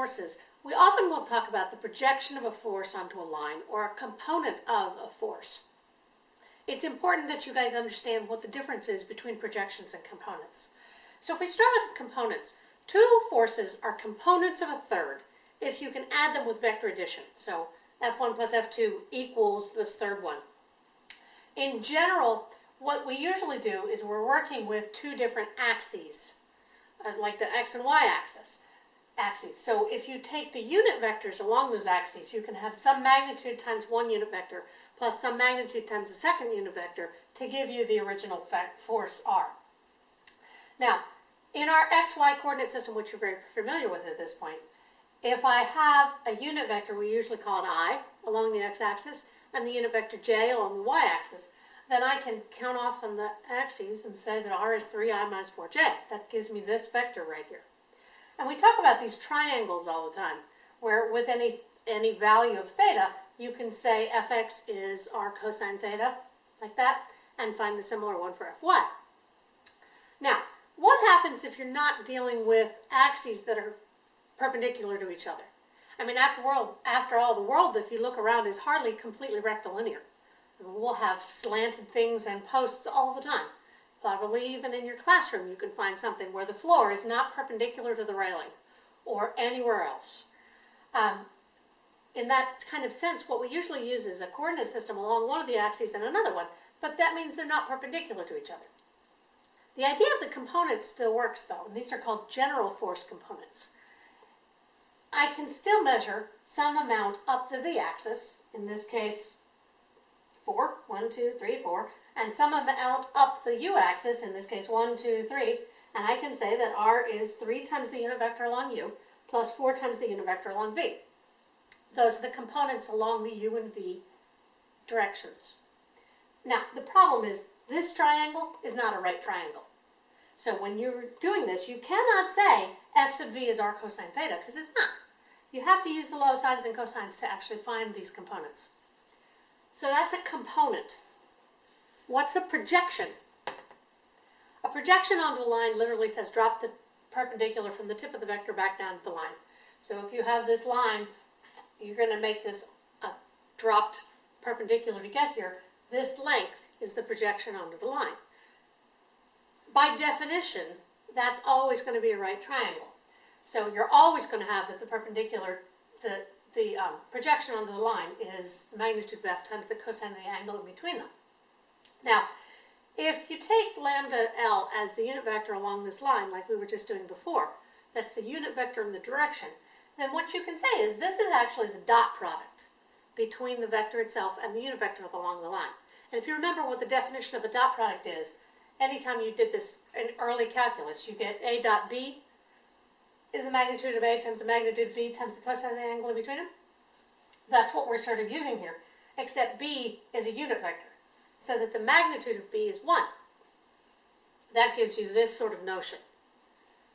forces, we often will talk about the projection of a force onto a line or a component of a force. It's important that you guys understand what the difference is between projections and components. So if we start with components, two forces are components of a third if you can add them with vector addition. So F1 plus F2 equals this third one. In general, what we usually do is we're working with two different axes, uh, like the x and y axis axes. So if you take the unit vectors along those axes, you can have some magnitude times one unit vector plus some magnitude times the second unit vector to give you the original force r. Now, in our xy coordinate system, which you're very familiar with at this point, if I have a unit vector, we usually call it i, along the x-axis, and the unit vector j along the y-axis, then I can count off on the axes and say that r is 3i minus 4j. That gives me this vector right here. And we talk about these triangles all the time, where with any, any value of theta, you can say fx is r cosine theta, like that, and find the similar one for fy. Now, what happens if you're not dealing with axes that are perpendicular to each other? I mean, after, world, after all, the world, if you look around, is hardly completely rectilinear. We'll have slanted things and posts all the time. Probably even in your classroom you can find something where the floor is not perpendicular to the railing or anywhere else. Um, in that kind of sense, what we usually use is a coordinate system along one of the axes and another one, but that means they're not perpendicular to each other. The idea of the components still works though, and these are called general force components. I can still measure some amount up the v-axis, in this case 4, 1, 2, 3, 4, and some amount up the u-axis, in this case one, two, three, and I can say that r is 3 times the unit vector along u plus 4 times the unit vector along v. Those are the components along the u and v directions. Now, the problem is this triangle is not a right triangle. So when you're doing this, you cannot say f sub v is r cosine theta, because it's not. You have to use the law of sines and cosines to actually find these components. So that's a component. What's a projection? A projection onto a line literally says drop the perpendicular from the tip of the vector back down to the line. So if you have this line, you're going to make this a dropped perpendicular to get here. This length is the projection onto the line. By definition, that's always going to be a right triangle. So you're always going to have that the perpendicular, the, the um, projection onto the line is magnitude of f times the cosine of the angle in between them. Now, if you take lambda L as the unit vector along this line, like we were just doing before, that's the unit vector in the direction, then what you can say is this is actually the dot product between the vector itself and the unit vector along the line. And if you remember what the definition of a dot product is, anytime you did this in early calculus, you get A dot B is the magnitude of A times the magnitude of B times the cosine of the angle in between them. That's what we're sort of using here, except B is a unit vector so that the magnitude of B is 1. That gives you this sort of notion.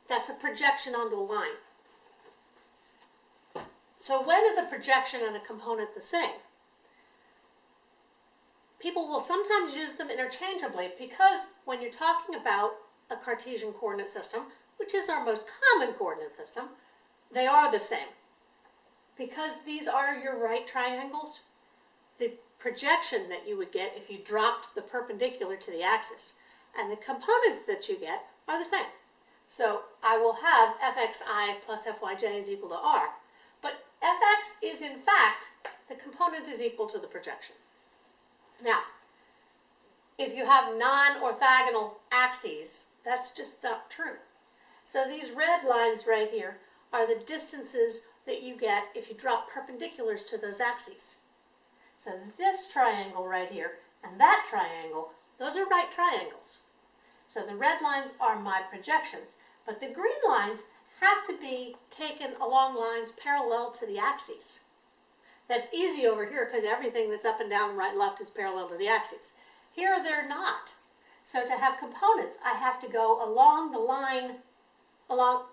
That's a projection onto a line. So when is a projection and a component the same? People will sometimes use them interchangeably because when you're talking about a Cartesian coordinate system, which is our most common coordinate system, they are the same. Because these are your right triangles, the projection that you would get if you dropped the perpendicular to the axis. And the components that you get are the same. So I will have fxi plus fyj is equal to r. But fx is in fact, the component is equal to the projection. Now, if you have non-orthogonal axes, that's just not true. So these red lines right here are the distances that you get if you drop perpendiculars to those axes. So this triangle right here and that triangle, those are right triangles. So the red lines are my projections, but the green lines have to be taken along lines parallel to the axes. That's easy over here because everything that's up and down right left is parallel to the axes. Here they're not. So to have components, I have to go along the line along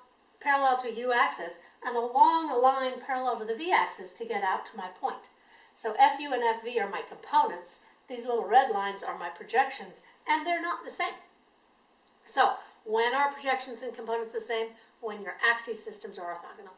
parallel to u-axis and along a line parallel to the v-axis to get out to my point. So FU and FV are my components. These little red lines are my projections, and they're not the same. So when are projections and components the same? When your axis systems are orthogonal.